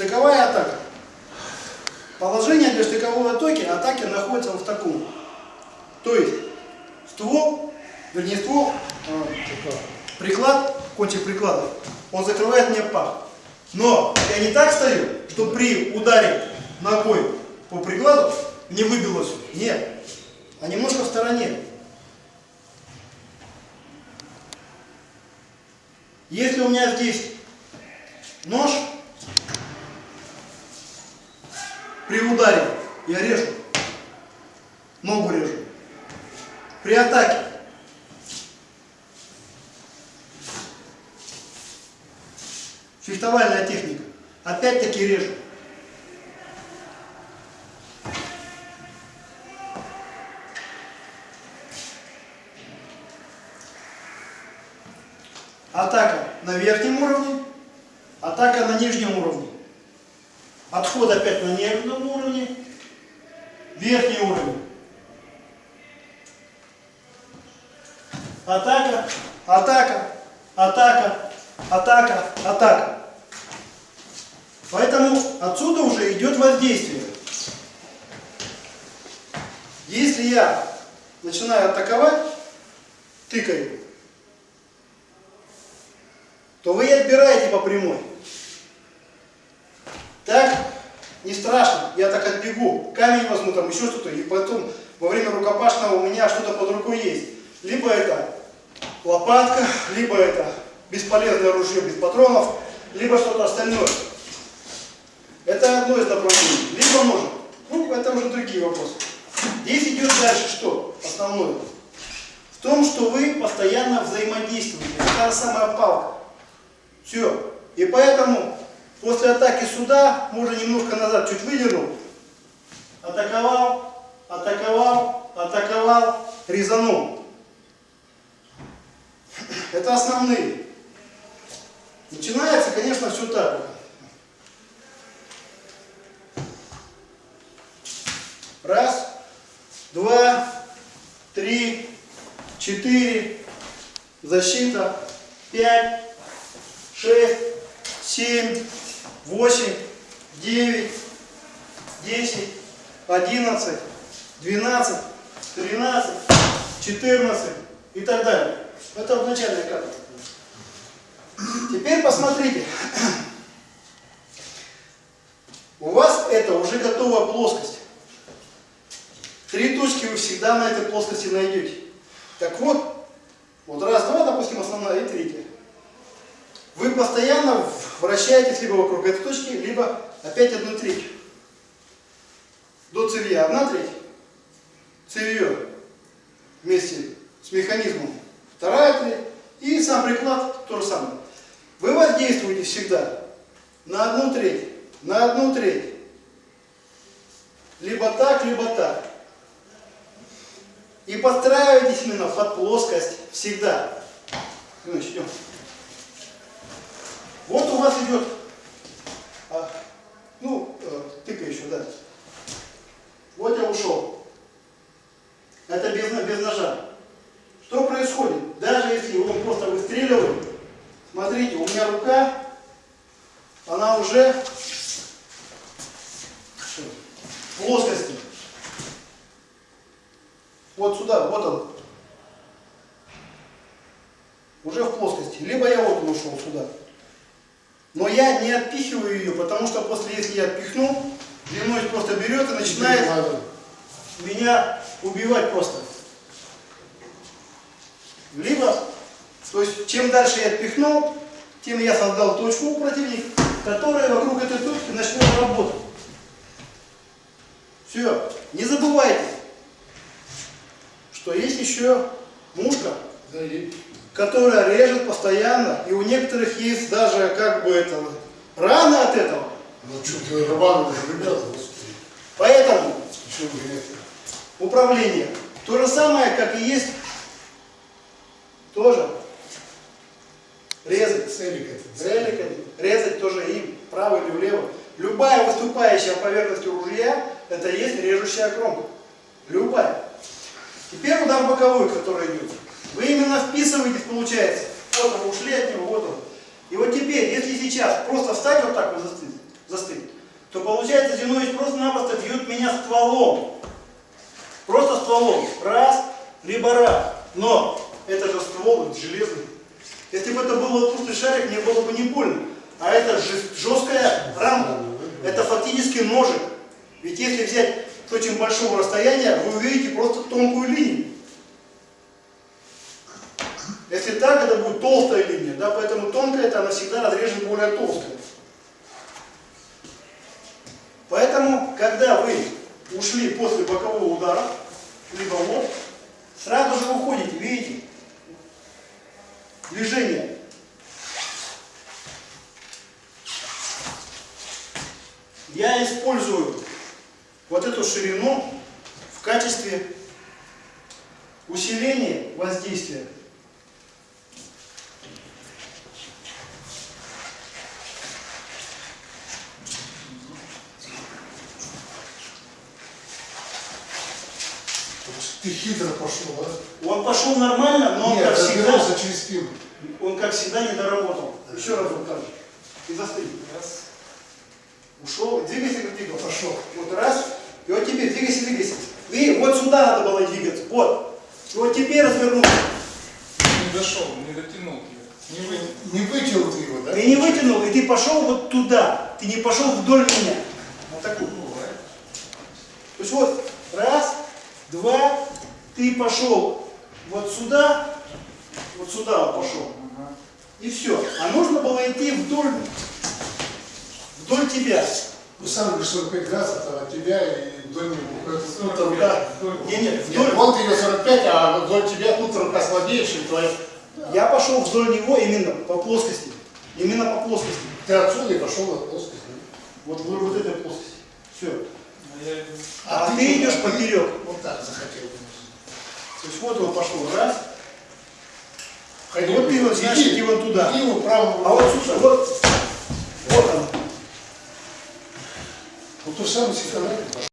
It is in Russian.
Штыковая атака. Положение для штыковой атаки, атаки находится в таком. То есть ствол, вернее ствол, э, приклад, кончик приклада, он закрывает мне пах. Но я не так стою, что при ударе ногой по прикладу не выбилось. Нет, а немножко в стороне. Если у меня здесь нож, при ударе я режу, ногу режу. При атаке фехтовальная техника, опять-таки режу. Атака на верхнем уровне, атака на нижнем уровне. Отход опять на нижнем уровне, верхний уровень. Атака, атака, атака, атака, атака. Поэтому отсюда уже идет воздействие. Если я начинаю атаковать, тыкаю, то вы отбираете по прямой. Так не страшно, я так отбегу, камень возьму, там еще что-то, и потом во время рукопашного у меня что-то под рукой есть. Либо это лопатка, либо это бесполезное ружье без патронов, либо что-то остальное. Это одно из направлений. Либо ножик. Ну, это уже другие вопросы. Здесь идет дальше что? Основное. В том, что вы постоянно взаимодействуете. Это та самая палка. Все. И поэтому после атаки сюда, можно немножко назад чуть выдернул, атаковал, атаковал, атаковал, резанул. Это основные. Начинается, конечно, все так. Раз, два, три, четыре, защита, пять, шесть, семь, восемь, девять, десять, одиннадцать, двенадцать, тринадцать, четырнадцать и так далее. Это в начальной карте. Теперь посмотрите. У вас это уже готовая плоскость. Три точки вы всегда на этой плоскости найдете. Так вот, вот раз, два, допустим, основная и третья. Вы постоянно вращаетесь либо вокруг этой точки, либо опять одну треть. До цевья одна треть, цевье вместе с механизмом вторая треть, и сам приклад то же самое. Вы воздействуете всегда на одну треть, на одну треть. Либо так, либо так. И подстраивайтесь именно под плоскость всегда. Начнем. Вот у вас идет, а, ну, э, тыка еще, да. Вот я ушел. Это без, без ножа. Что происходит? Даже если он просто выстреливает, смотрите, у меня рука, она уже в плоскости. Вот сюда, вот он. Уже в плоскости. Либо я вот ушел сюда. Но я не отпихиваю ее, потому что после, если я отпихну, длиной просто берет и начинает меня убивать просто. Либо, то есть, чем дальше я отпихнул, тем я создал точку у противника, которая вокруг этой точки начнет работать. Все. Не забывайте, что есть еще мушка которая режет постоянно, и у некоторых есть даже как бы это рана от этого. Ну что-то рванули ребята, Поэтому управление. То же самое, как и есть тоже резать. Целиками. Целиками. Резать тоже им, вправо или влево. Любая выступающая поверхность ружья, это есть режущая кромка. Любая. Теперь удар боковой, который идет. Вы именно вписываетесь, получается. Вот он, ушли от него, вот он. И вот теперь, если сейчас просто встать вот так вот застыть, застыть, то получается Зинович просто-напросто бьет меня стволом. Просто стволом. Раз, либо раз. Но это же ствол, это железный. Если бы это был воздушный шарик, мне было бы не больно. А это жест- жесткая рамка. Это фактически ножик. Ведь если взять с очень большого расстояния, вы увидите просто тонкую линию. Так, это будет толстая линия, да, поэтому тонкая это она всегда разрежет более толстую. Поэтому, когда вы ушли после бокового удара, либо лоб, сразу же уходите, видите? Движение. Я использую вот эту ширину в качестве усиления воздействия. Ты хитро пошел, а? Он пошел нормально, но он, Нет, как всегда, через спину. он как всегда не доработал. Еще раз вот так. И застынь. Раз. Ушел. Двигайся, как двигался. Пошел. Вот раз. И вот теперь двигайся, двигайся. И вот сюда надо было двигаться. Вот. И вот теперь развернулся. Не дошел, не дотянул тебя. Не вы. Не вытянул ты его, да? Ты не вытянул, и ты пошел вот туда. Ты не пошел вдоль меня. Вот такую. Бывает. То есть вот раз, два, ты пошел вот сюда, вот сюда вот пошел. И все. А нужно было идти вдоль, вдоль тебя. Ну сам говоришь 45 градусов от тебя и вдоль него. Ну, там, Да. Не, нет, Нет, вдоль. вон ты ее 45, а вдоль тебя тут рука слабее, чем твоя. Я пошел вдоль него именно по плоскости. Именно по плоскости. Ты отсюда и пошел на плоскость. да? Вот вдоль вот этой плоскости. Все. А иду. А ты идешь куда? поперек. Вот так есть вот он пошел. Раз. Ходи, Вот ты вот, значит, иди вон туда. Иди вот правым. А вот сюда, вот. Вот он. Вот то самое с экономикой пошел.